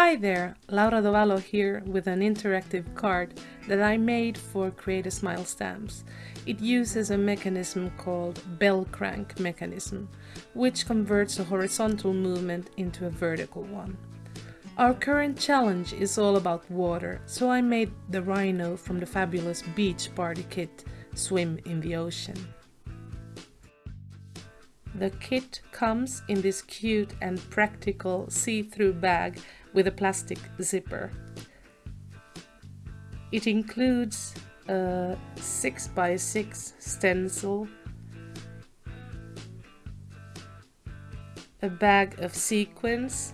Hi there, Laura Dovallo here with an interactive card that I made for Create a Smile stamps. It uses a mechanism called bell crank mechanism, which converts a horizontal movement into a vertical one. Our current challenge is all about water, so I made the rhino from the fabulous beach party kit Swim in the Ocean. The kit comes in this cute and practical see-through bag with a plastic zipper. It includes a 6x6 stencil, a bag of sequins,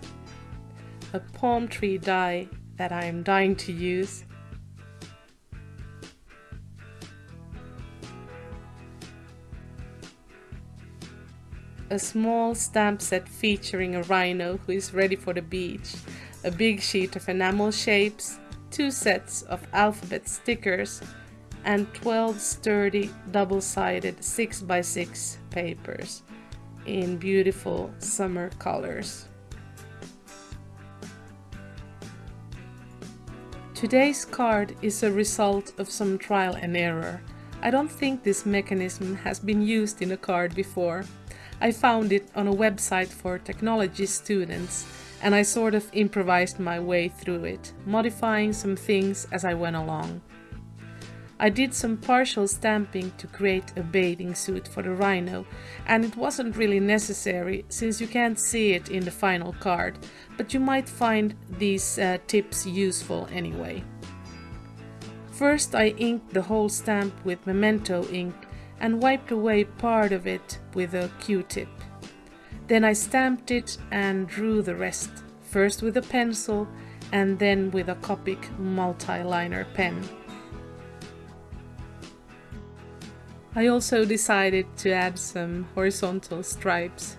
a palm tree die that I am dying to use, a small stamp set featuring a rhino who is ready for the beach, a big sheet of enamel shapes, two sets of alphabet stickers, and 12 sturdy double-sided 6x6 papers in beautiful summer colors. Today's card is a result of some trial and error. I don't think this mechanism has been used in a card before. I found it on a website for technology students and I sort of improvised my way through it, modifying some things as I went along. I did some partial stamping to create a bathing suit for the rhino and it wasn't really necessary since you can't see it in the final card, but you might find these uh, tips useful anyway. First I inked the whole stamp with Memento ink and wiped away part of it with a q-tip. Then I stamped it and drew the rest, first with a pencil and then with a Copic multi-liner pen. I also decided to add some horizontal stripes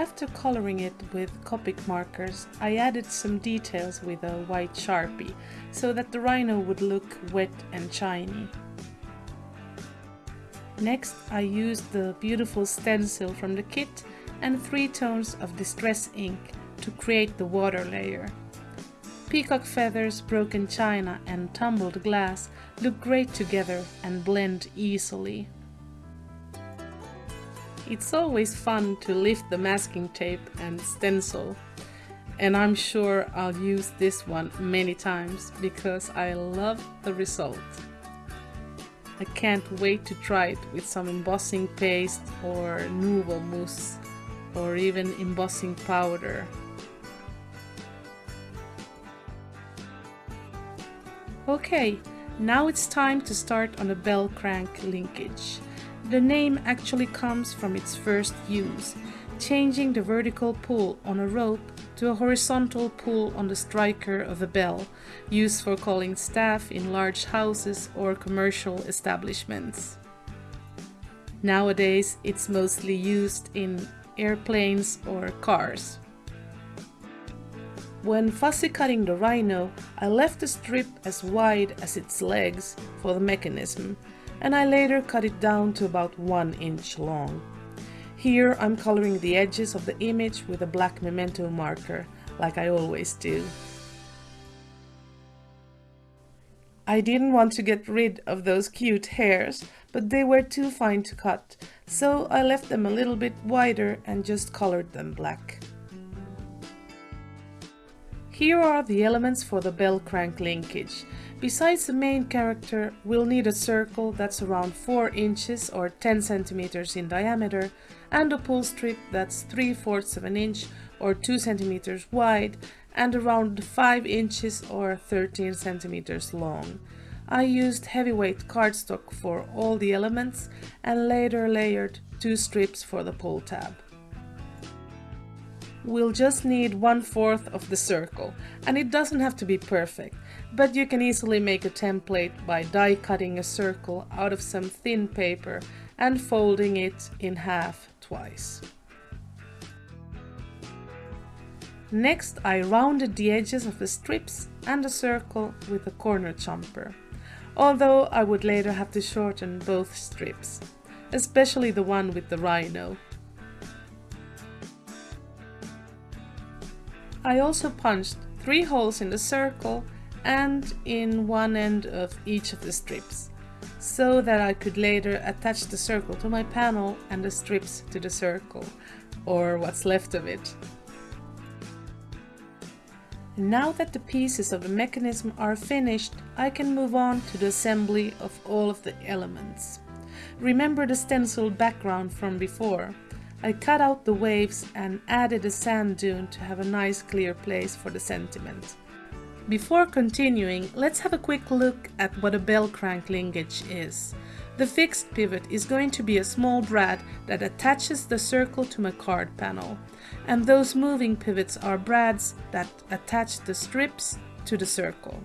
After coloring it with Copic markers, I added some details with a white sharpie, so that the rhino would look wet and shiny. Next, I used the beautiful stencil from the kit and three tones of distress ink to create the water layer. Peacock feathers, broken china and tumbled glass look great together and blend easily. It's always fun to lift the masking tape and stencil and I'm sure I'll use this one many times because I love the result. I can't wait to try it with some embossing paste or Nuvo mousse or even embossing powder. Okay, now it's time to start on a bell crank linkage. The name actually comes from its first use, changing the vertical pull on a rope to a horizontal pull on the striker of a bell, used for calling staff in large houses or commercial establishments. Nowadays, it's mostly used in airplanes or cars. When fussy cutting the rhino, I left the strip as wide as its legs for the mechanism, and I later cut it down to about 1 inch long. Here I'm coloring the edges of the image with a black memento marker, like I always do. I didn't want to get rid of those cute hairs, but they were too fine to cut, so I left them a little bit wider and just colored them black. Here are the elements for the bell crank linkage. Besides the main character, we'll need a circle that's around 4 inches or 10 centimeters in diameter and a pull strip that's 3 fourths of an inch or 2 centimeters wide and around 5 inches or 13 centimeters long. I used heavyweight cardstock for all the elements and later layered two strips for the pull tab. We'll just need one fourth of the circle and it doesn't have to be perfect. But you can easily make a template by die cutting a circle out of some thin paper and folding it in half twice. Next I rounded the edges of the strips and the circle with a corner chomper, although I would later have to shorten both strips, especially the one with the rhino. I also punched three holes in the circle and in one end of each of the strips, so that I could later attach the circle to my panel and the strips to the circle, or what's left of it. Now that the pieces of the mechanism are finished, I can move on to the assembly of all of the elements. Remember the stenciled background from before. I cut out the waves and added a sand dune to have a nice clear place for the sentiment. Before continuing, let's have a quick look at what a bell crank linkage is. The fixed pivot is going to be a small brad that attaches the circle to my card panel. And those moving pivots are brads that attach the strips to the circle.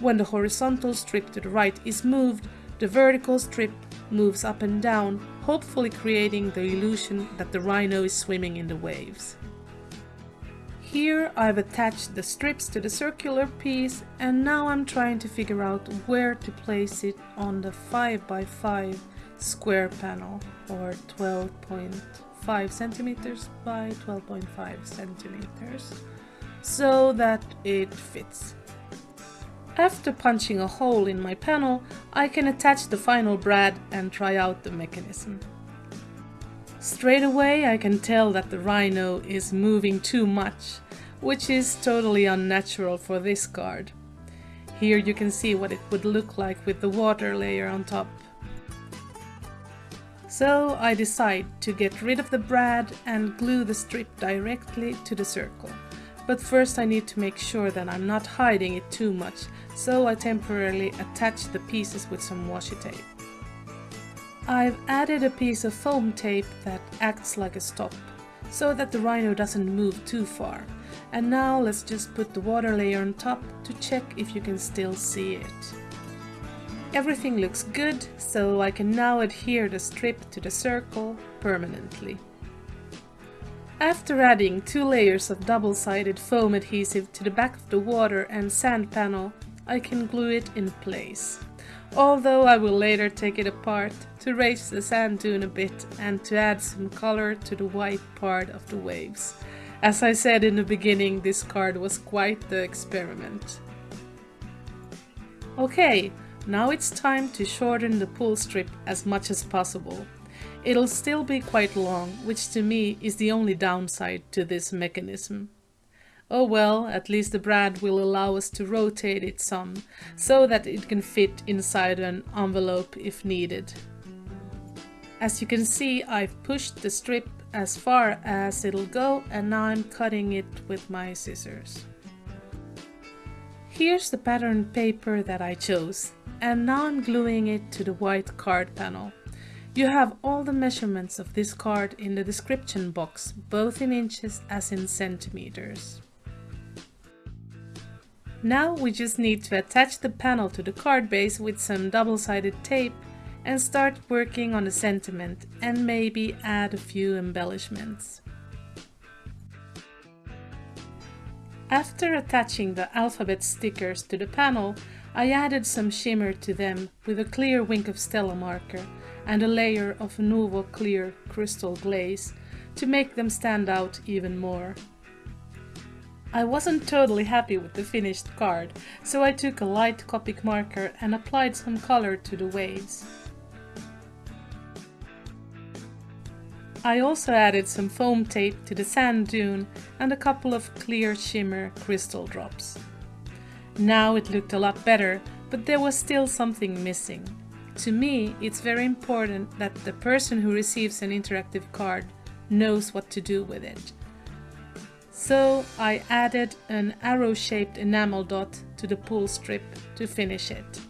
When the horizontal strip to the right is moved, the vertical strip moves up and down, hopefully creating the illusion that the rhino is swimming in the waves. Here I've attached the strips to the circular piece and now I'm trying to figure out where to place it on the 5x5 square panel or 12.5 centimeters by 12.5 centimeters so that it fits. After punching a hole in my panel, I can attach the final brad and try out the mechanism. Straight away I can tell that the rhino is moving too much, which is totally unnatural for this card. Here you can see what it would look like with the water layer on top. So I decide to get rid of the brad and glue the strip directly to the circle. But first I need to make sure that I'm not hiding it too much, so I temporarily attach the pieces with some washi tape. I've added a piece of foam tape that acts like a stop, so that the rhino doesn't move too far. And now let's just put the water layer on top to check if you can still see it. Everything looks good, so I can now adhere the strip to the circle permanently. After adding two layers of double-sided foam adhesive to the back of the water and sand panel, I can glue it in place although I will later take it apart to raise the sand dune a bit and to add some color to the white part of the waves. As I said in the beginning, this card was quite the experiment. Okay, now it's time to shorten the pull strip as much as possible. It'll still be quite long, which to me is the only downside to this mechanism. Oh well, at least the brad will allow us to rotate it some, so that it can fit inside an envelope if needed. As you can see, I've pushed the strip as far as it'll go and now I'm cutting it with my scissors. Here's the pattern paper that I chose, and now I'm gluing it to the white card panel. You have all the measurements of this card in the description box, both in inches as in centimeters. Now we just need to attach the panel to the card base with some double-sided tape and start working on the sentiment and maybe add a few embellishments. After attaching the alphabet stickers to the panel, I added some shimmer to them with a clear Wink of Stella marker and a layer of Nuvo clear crystal glaze to make them stand out even more. I wasn't totally happy with the finished card, so I took a light Copic marker and applied some color to the waves. I also added some foam tape to the sand dune and a couple of clear shimmer crystal drops. Now it looked a lot better, but there was still something missing. To me, it's very important that the person who receives an interactive card knows what to do with it so I added an arrow-shaped enamel dot to the pull strip to finish it.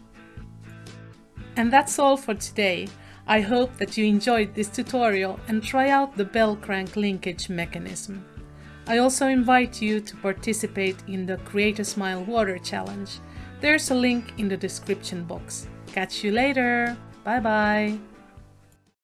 And that's all for today. I hope that you enjoyed this tutorial and try out the bell crank linkage mechanism. I also invite you to participate in the Create a Smile Water Challenge. There's a link in the description box. Catch you later! Bye bye!